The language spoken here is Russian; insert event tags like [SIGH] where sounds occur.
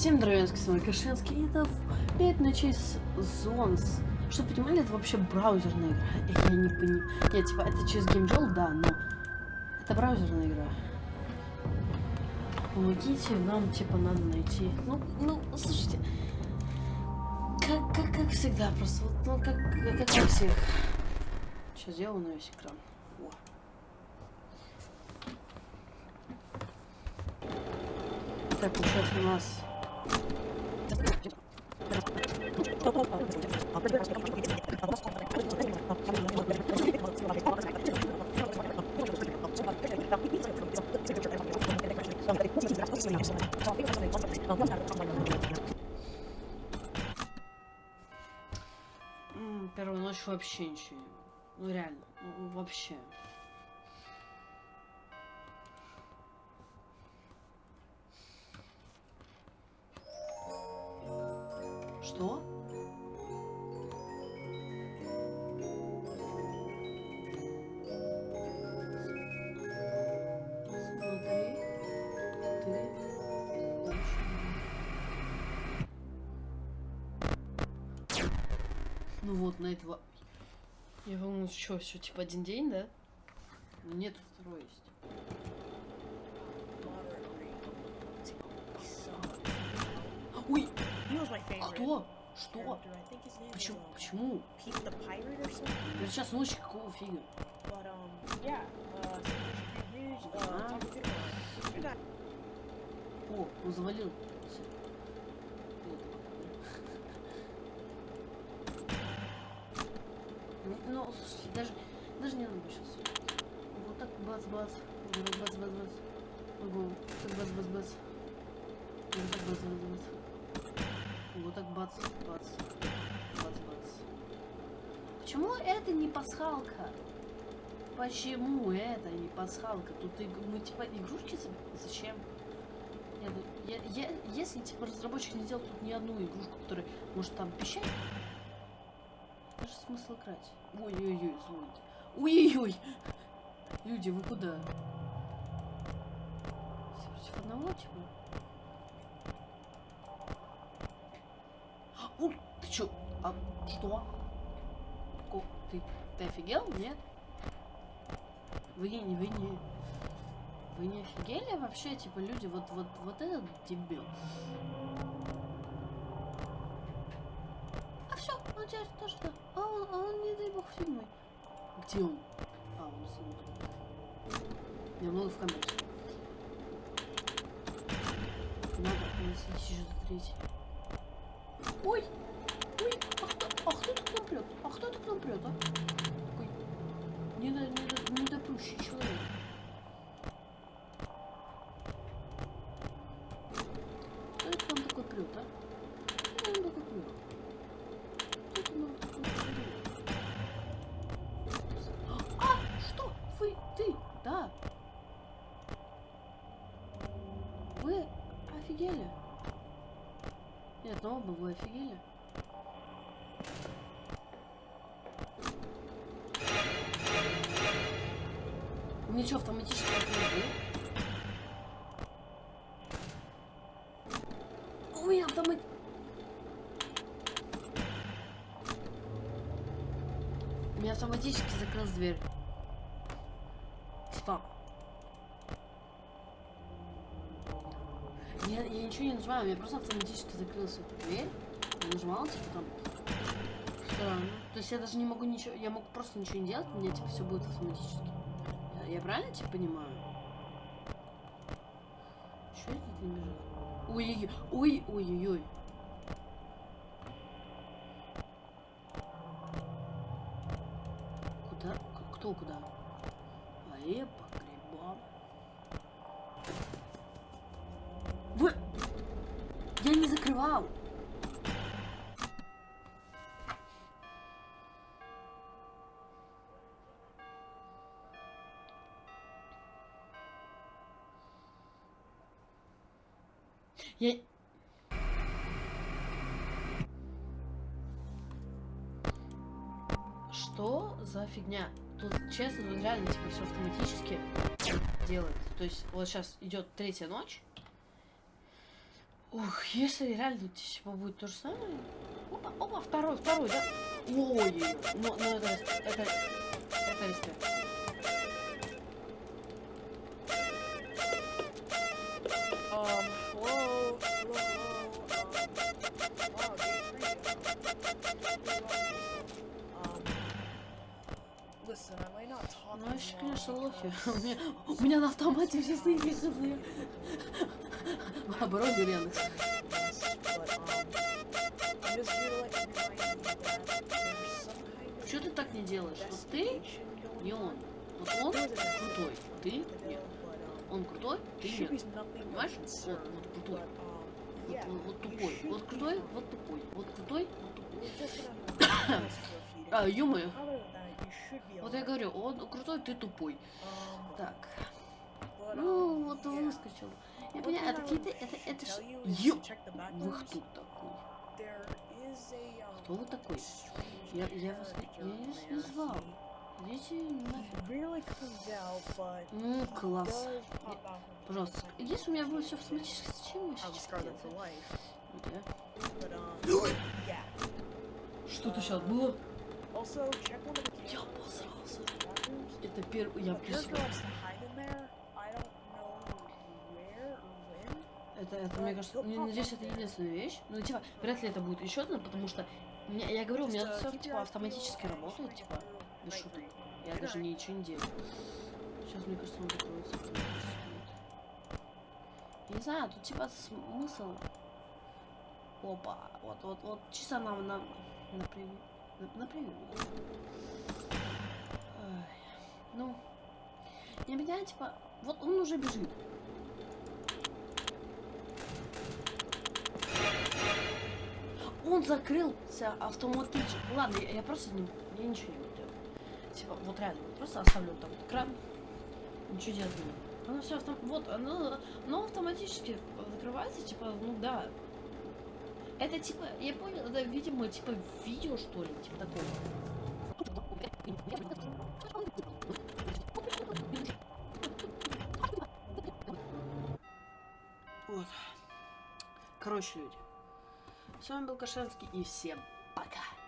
Всем здравия, с вами Кашинский. Это 5 ночей с Зонс. Что понимали, это вообще браузерная игра. Я не понимаю. Нет, типа, это через GameJoy, да, но это браузерная игра. Помогите, нам, типа, надо найти. Ну, ну, слушайте. Как, как, как всегда, просто, вот, ну, как, как, как всех. Сейчас сделаю на весь экран. Так, получается у нас Первую ночь вообще ничего. Ну реально, ну, вообще. Что? Смотри, ты Ну вот, на этого... Я думаю, что, все, типа один день, да? Ну нет, второй есть. Ой! Кто? Что? Почему? Почему? Это сейчас ночь, какого фига? О, он завалил. Ну, слушайте, даже, даже не надо сейчас. Вот так бац-бац. Бац-бац-бац. Ого, так бац-бац-бац. Вот так бац-бац-бац. Вот так бац, бац, бац, бац. Почему это не пасхалка? Почему это не пасхалка? Тут мы типа игрушки зачем? Нет, я, я, если типа разработчик не сделал тут ни одну игрушку, которая может там пищать, даже смысл играть. Ой-ой-ой, слушайте. Ой-ой-ой! Люди, вы куда? Против одного, типа? У, ты чё? А что? Ко ты, ты офигел? Нет? Вы не, вы не... Вы не офигели вообще? Типа, люди, вот, вот, вот этот дебил. А все, он теперь тоже да. А он, а он, не дай бог, фильмы. Где он? А, он смотрит. Я много в камере. Надо, у нас есть еще. Ой! Ой! А кто, а кто так нам прет? А кто так нам прет, а? Ну вы офигели? Ничего автоматически не Ой, автомат... Меня автоматически закрылась дверь. Стоп. Я, я ничего не нажимаю, у меня просто автоматически закрылась эта дверь. Я нажимала, типа там. Странно. То есть я даже не могу ничего. Я могу просто ничего не делать, у меня типа все будет автоматически. Я, я правильно типа понимаю? Что это не бежит? Ой-ой-ой. Ой-ой-ой. Куда? Кто куда? А я Закрывал. Я... Что за фигня? Тут, честно, реально, типа, все автоматически делает. То есть, вот сейчас идет третья ночь. Ох, если реально типа будет то же самое. Опа, опа, второй, второй, да? Ой, ну, ну это, это, это talk Ну, вообще, long, конечно, лохи. У [LAUGHS] меня, у меня на автомате все хз. Оборот um, of Что ты так не делаешь? Вот ты, не он. Вот он крутой, ты нет. um, Он крутой, ты нет. Понимаешь? Вот, вот крутой. um, Вот, вот, вот тупой. Вот крутой, вот тупой. Вот крутой, вот тупой. А, be Вот я говорю, он крутой, ты тупой. Um, Так. but, Ну, um, вот yeah. Выскочил. Я thing это какие-то, это, это ж... Вы кто такой? Um, Кто вы такой? Я, я вас, я вас не звал. Идите нафиг. Ну, класс. time Пожалуйста, если у меня будет все автоматически, зачем вы сейчас um, yeah. Что-то сейчас было? Я обосрался. Это первый... Я A Это, это, мне кажется, не, надеюсь, это единственная вещь. Ну, типа, вряд ли это будет еще одна, потому что... меня- я говорю, у меня uh, все, типа, автоматически peeled, работает, типа, без шуток. Я даже ничего не делаю. Сейчас, мне кажется, он закроется. Я не знаю, тут, типа, смысл... Опа, вот, вот, вот, чисто нам на, на превью. На, на превью. Ну, я меня, типа, вот он уже бежит. Он закрылся автоматически. Ладно, я, я просто не, я ничего не буду делать. Типа, вот реально, просто оставлю так вот экран. Ничего делать не буду. Оно все автом... Вот, оно, оно автоматически закрывается, типа, ну да. Это типа, я понял, это, видимо, типа видео, что ли, типа такого. Вот. Короче, люди. С вами был Кашенский и всем пока.